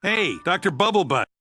Hey, Dr. Bubblebutt.